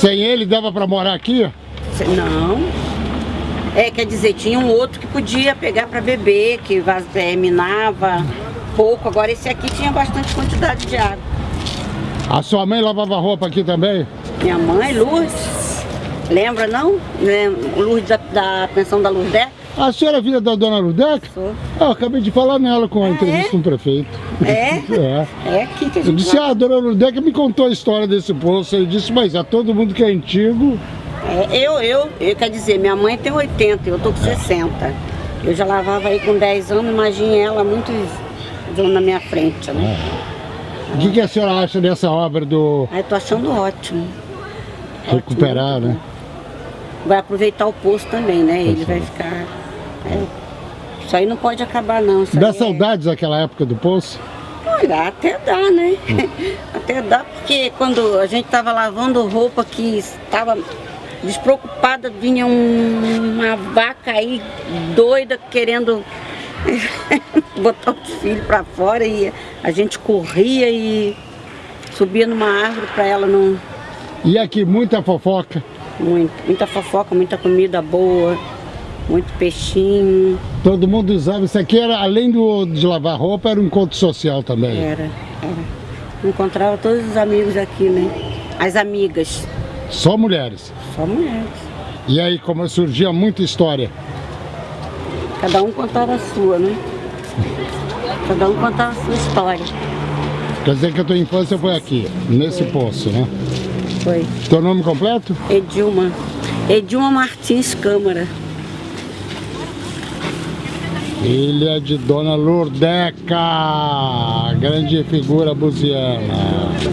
Sem ele dava pra morar aqui? Não. É, quer dizer, tinha um outro que podia pegar para beber, que é, minava pouco. Agora esse aqui tinha bastante quantidade de água. A sua mãe lavava roupa aqui também? Minha mãe, Lourdes, lembra não? Lembra, Lourdes da, da pensão da Lourdes? A senhora é filha da dona Ludeca? Sou. Ah, eu acabei de falar nela com a Ah, entrevista é? com o prefeito. É? É. É aqui que a Eu gente disse, vai. ah, a dona Ludeca me contou a história desse poço. Eu disse, mas a todo mundo que é antigo. É, eu, eu, eu, quer dizer, minha mãe tem 80, eu tô com 60. Eu já lavava aí com 10 anos, imagine ela muito na minha frente, né? O que, que a senhora acha dessa obra do Aí tô achando ótimo. recuperar, Ótimo, né? Vai aproveitar o poço também, né? Ele vai é. ficar. É. Isso aí não pode acabar não. Isso Dá é- saudades daquela época do poço? Olha, até dá, né? Hum. até dá, porque quando a gente tava lavando roupa que estava despreocupada, vinha um- uma vaca aí doida querendo botar os filhos pra fora e a gente corria e subia numa árvore pra ela não. E aqui, muita fofoca. Muito, muita fofoca, muita comida boa, muito peixinho. Todo mundo usava. Isso aqui era, além do, de lavar roupa, era um encontro social também. Era, era. Encontrava todos os amigos aqui, né? As amigas, Só mulheres. só mulheres. E aí, como surgia muita história. Cada um contava a sua, né? Cada um contava a sua história. Quer dizer que a tua infância foi aqui, nesse poço, né? Foi. Teu nome completo? Edilma. Edilma Martins Câmara. Ilha de Dona Lurdeca, grande figura buziana.